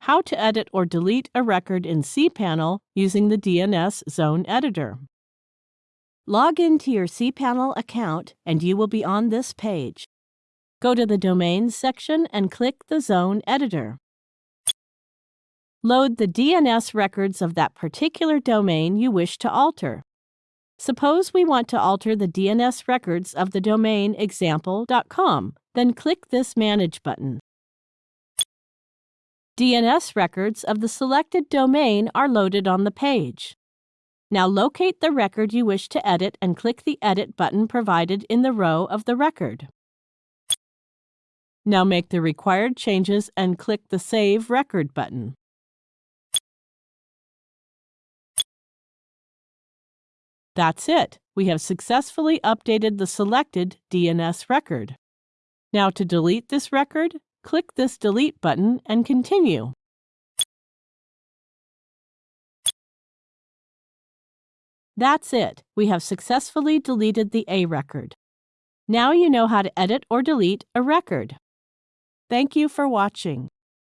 how to edit or delete a record in cPanel using the DNS Zone Editor. Log into your cPanel account and you will be on this page. Go to the Domains section and click the Zone Editor. Load the DNS records of that particular domain you wish to alter. Suppose we want to alter the DNS records of the domain example.com, then click this Manage button. DNS records of the selected domain are loaded on the page. Now locate the record you wish to edit and click the Edit button provided in the row of the record. Now make the required changes and click the Save Record button. That's it. We have successfully updated the selected DNS record. Now to delete this record, click this Delete button and continue. That's it. We have successfully deleted the A record. Now you know how to edit or delete a record. Thank you for watching.